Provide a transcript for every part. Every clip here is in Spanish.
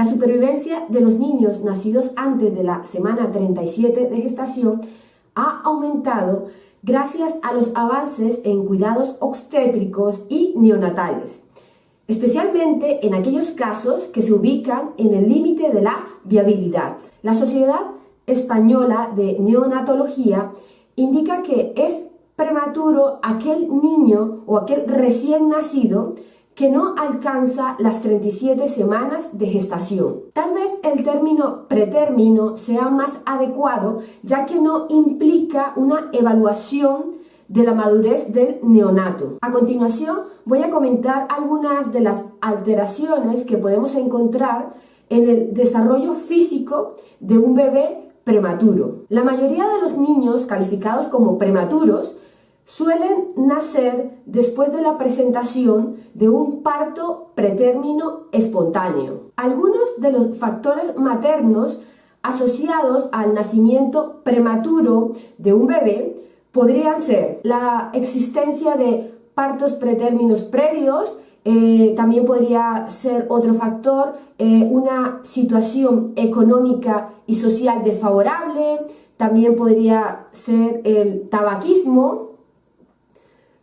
La supervivencia de los niños nacidos antes de la semana 37 de gestación ha aumentado gracias a los avances en cuidados obstétricos y neonatales, especialmente en aquellos casos que se ubican en el límite de la viabilidad. La Sociedad Española de Neonatología indica que es prematuro aquel niño o aquel recién nacido que no alcanza las 37 semanas de gestación. Tal vez el término pretérmino sea más adecuado ya que no implica una evaluación de la madurez del neonato. A continuación voy a comentar algunas de las alteraciones que podemos encontrar en el desarrollo físico de un bebé prematuro. La mayoría de los niños calificados como prematuros suelen nacer después de la presentación de un parto pretérmino espontáneo. Algunos de los factores maternos asociados al nacimiento prematuro de un bebé podrían ser la existencia de partos pretérminos previos, eh, también podría ser otro factor eh, una situación económica y social desfavorable, también podría ser el tabaquismo,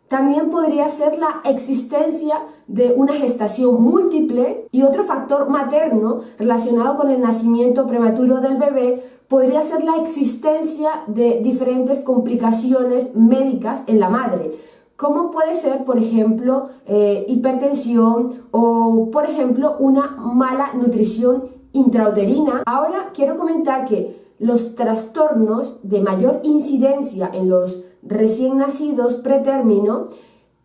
también podría ser la existencia de una gestación múltiple y otro factor materno relacionado con el nacimiento prematuro del bebé podría ser la existencia de diferentes complicaciones médicas en la madre, como puede ser, por ejemplo, eh, hipertensión o, por ejemplo, una mala nutrición intrauterina. Ahora quiero comentar que los trastornos de mayor incidencia en los recién nacidos pretérmino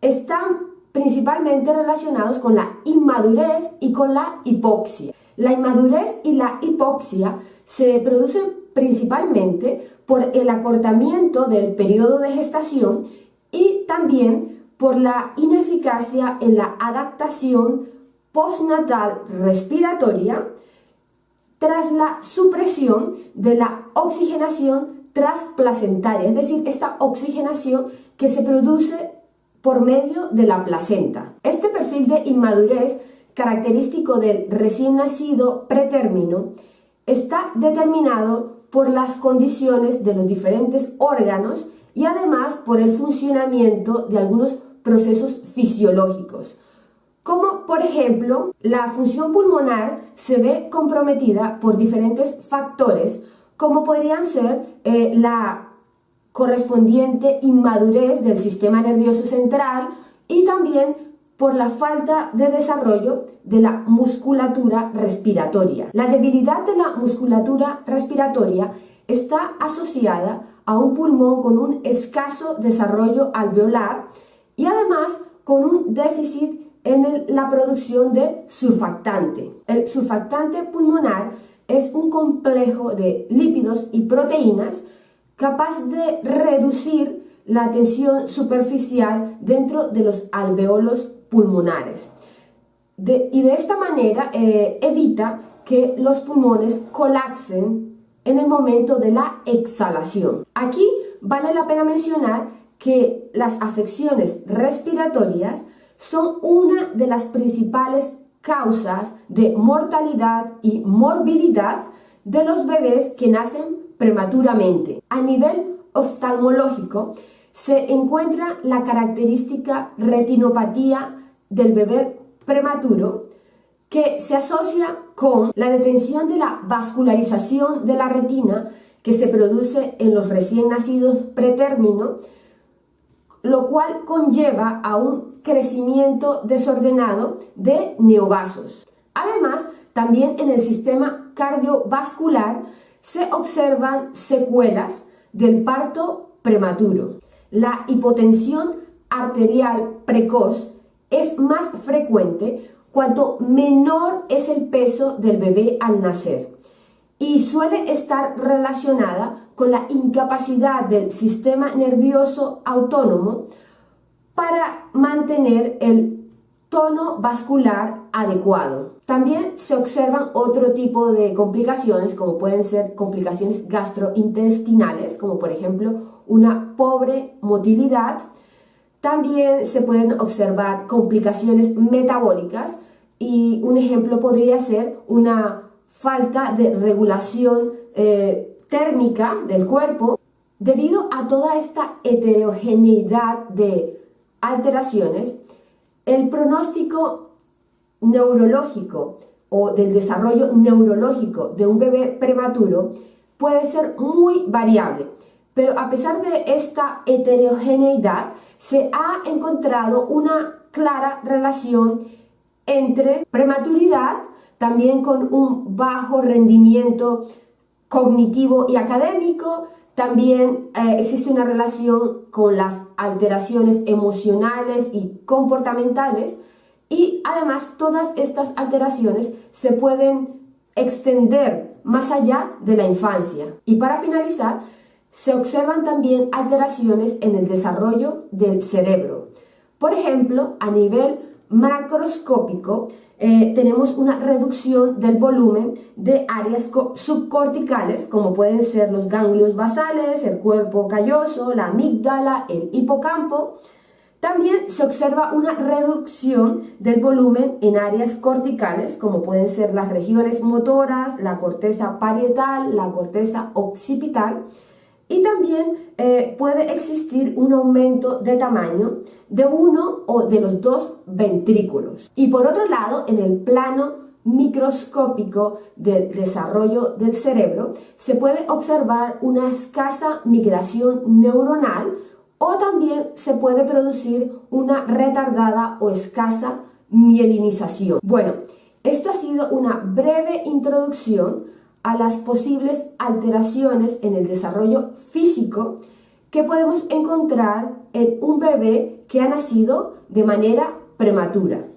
están principalmente relacionados con la inmadurez y con la hipoxia. La inmadurez y la hipoxia se producen principalmente por el acortamiento del periodo de gestación y también por la ineficacia en la adaptación postnatal respiratoria tras la supresión de la oxigenación trasplacentaria, es decir, esta oxigenación que se produce por medio de la placenta. Este perfil de inmadurez característico del recién nacido pretérmino está determinado por las condiciones de los diferentes órganos y además por el funcionamiento de algunos procesos fisiológicos, como por ejemplo la función pulmonar se ve comprometida por diferentes factores como podrían ser eh, la correspondiente inmadurez del sistema nervioso central y también por la falta de desarrollo de la musculatura respiratoria. La debilidad de la musculatura respiratoria está asociada a un pulmón con un escaso desarrollo alveolar y además con un déficit en la producción de surfactante. El surfactante pulmonar es un complejo de lípidos y proteínas capaz de reducir la tensión superficial dentro de los alveolos pulmonares. y de esta manera eh, evita que los pulmones colapsen en el momento de la exhalación. Aquí vale la pena mencionar que las afecciones respiratorias son una de las principales causas de mortalidad y morbilidad de los bebés que nacen prematuramente. A nivel oftalmológico se encuentra la característica retinopatía del bebé prematuro que se asocia con la detención de la vascularización de la retina que se produce en los recién nacidos pretérmino, lo cual conlleva a un crecimiento desordenado de neovasos. Además, también en el sistema cardiovascular se observan secuelas del parto prematuro. La hipotensión arterial precoz es más frecuente cuanto menor es el peso del bebé al nacer y suele estar relacionada con la incapacidad del sistema nervioso autónomo para mantener el tono vascular adecuado. También se observan otro tipo de complicaciones, como pueden ser complicaciones gastrointestinales, como por ejemplo una pobre motilidad. También se pueden observar complicaciones metabólicas y un ejemplo podría ser una falta de regulación eh, térmica del cuerpo debido a toda esta heterogeneidad de alteraciones, el pronóstico neurológico o del desarrollo neurológico de un bebé prematuro puede ser muy variable. Pero a pesar de esta heterogeneidad, se ha encontrado una clara relación entre prematuridad, también con un bajo rendimiento cognitivo y académico, también eh, existe una relación con las alteraciones emocionales y comportamentales y además todas estas alteraciones se pueden extender más allá de la infancia. Y para finalizar, se observan también alteraciones en el desarrollo del cerebro. Por ejemplo, a nivel macroscópico, eh, tenemos una reducción del volumen de áreas subcorticales, como pueden ser los ganglios basales, el cuerpo calloso, la amígdala, el hipocampo. También se observa una reducción del volumen en áreas corticales, como pueden ser las regiones motoras, la corteza parietal, la corteza occipital, y también eh, puede existir un aumento de tamaño de uno o de los dos ventrículos. Y por otro lado, en el plano microscópico del desarrollo del cerebro, se puede observar una escasa migración neuronal o también se puede producir una retardada o escasa mielinización. Bueno, esto ha sido una breve introducción a las posibles alteraciones en el desarrollo físico que podemos encontrar en un bebé que ha nacido de manera prematura.